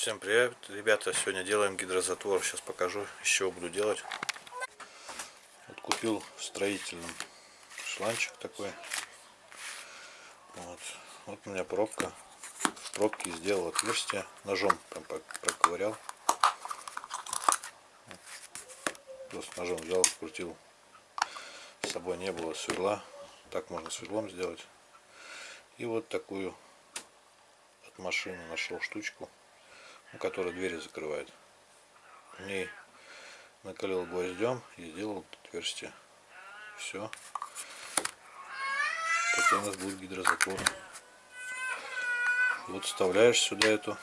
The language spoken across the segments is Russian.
Всем привет, ребята! Сегодня делаем гидрозатвор. Сейчас покажу, из чего буду делать. Вот купил в строительном шланчик такой. Вот, вот у меня пробка. В пробке сделал отверстие. Ножом прям проковырял. Просто ножом взял, крутил. С собой не было сверла. Так можно сверлом сделать. И вот такую от машины нашел штучку который двери закрывает. В ней накалил гвоздем и сделал отверстие. Все. Такой у нас будет гидрозатвор. Вот вставляешь сюда эту.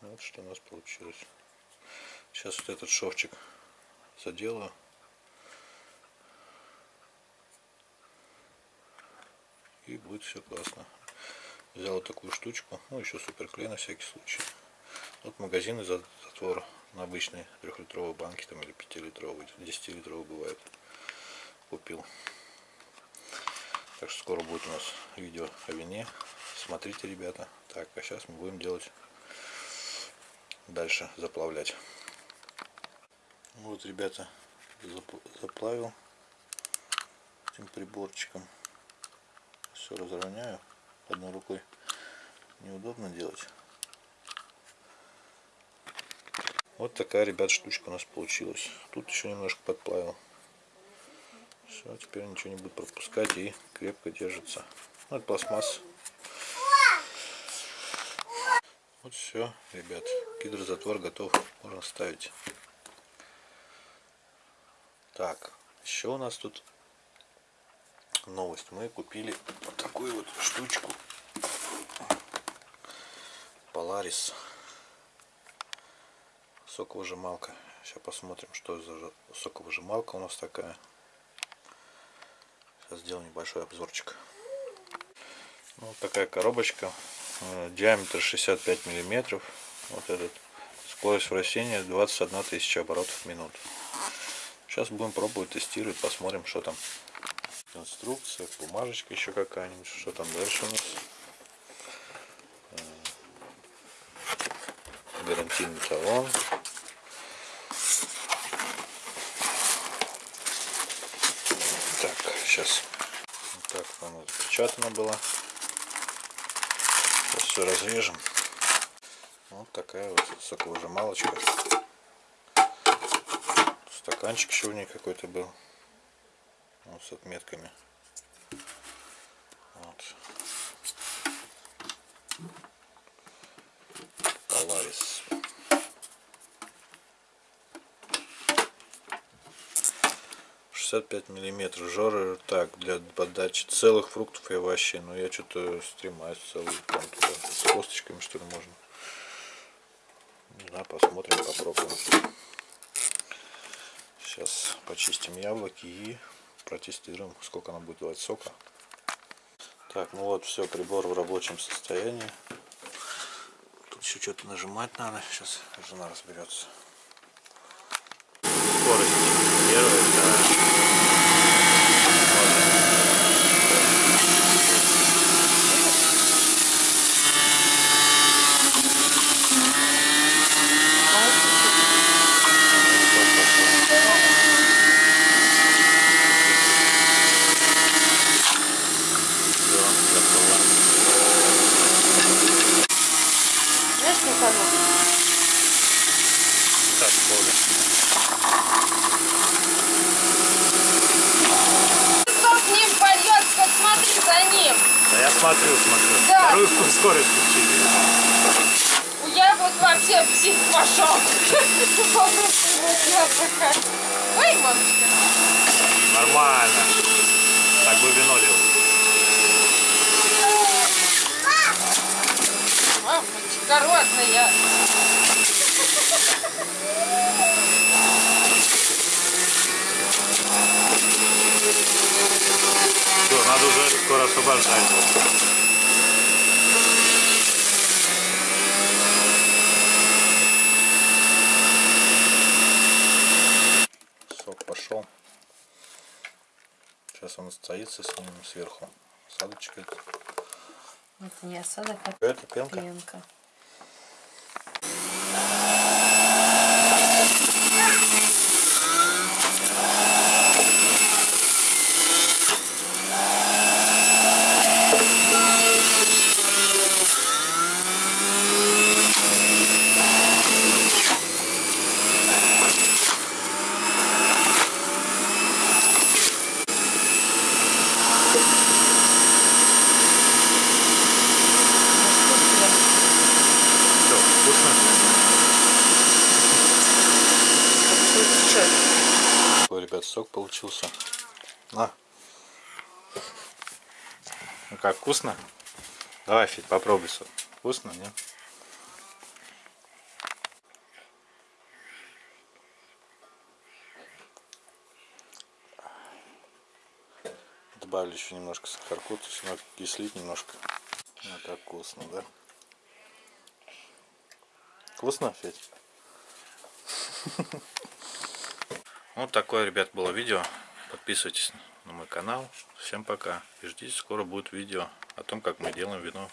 Вот что у нас получилось. Сейчас вот этот шовчик заделаю. И будет все классно. Взял такую штучку, ну еще суперклей на всякий случай. Вот магазин из затвора на обычной трехлитровой банке там или 5-литровой, 10-литровой бывает. Купил. Так что скоро будет у нас видео о вине. Смотрите, ребята. Так, а сейчас мы будем делать дальше заплавлять. Вот, ребята, заплавил этим приборчиком. Все разровняю одной рукой неудобно делать. Вот такая, ребят, штучка у нас получилась. Тут еще немножко подплавил. Все, теперь ничего не будет пропускать и крепко держится. Ну, это пластмасс. Вот все, ребят. Гидрозатвор готов. Можно ставить. Так, еще у нас тут новость. Мы купили вот такую вот штучку. Polaris. Соковыжималка. Сейчас посмотрим, что за соковыжималка у нас такая. Сейчас сделаю небольшой обзорчик. Ну, вот такая коробочка. Э, диаметр 65 миллиметров. Вот этот. Скорость вращения 21 тысяча оборотов в минуту. Сейчас будем пробовать тестировать, посмотрим, что там инструкция, бумажечка еще какая-нибудь, что там дальше у нас. Э, гарантийный талон. Так, сейчас. Так, оно запечатано было. Сейчас все разрежем. Вот такая вот соковыжималочка. Стаканчик еще у нее какой-то был вот с отметками. Вот. Polaris. пять миллиметров жора так для подачи целых фруктов и овощей но я что-то стремаюсь целый там туда с косточками что ли можно не посмотрим попробуем сейчас почистим яблоки и протестируем, сколько она будет давать сока. Так, ну вот все, прибор в рабочем состоянии. Тут еще что-то нажимать надо. Сейчас жена разберется. Смотрю, смотрю. Да. Вторую скорость включили. Я вот вообще псих пошел. Ой, мамочка. Нормально. Так бы вино лил. Мамочка родная. Надо уже скоро освобождать. Сок пошел. Сейчас он стоится с ним сверху. Осадочек это. Это не осадок, а это пенка. пенка. ребят, сок получился. На. Ну как, вкусно? Давай, Федь, попробуй сок. Вкусно, нет? Добавлю еще немножко сахарку, то есть кислить немножко. Ну как вкусно, да? Вкусно, Федь? Вот такое, ребят, было видео. Подписывайтесь на мой канал. Всем пока. И ждите, скоро будет видео о том, как мы делаем вино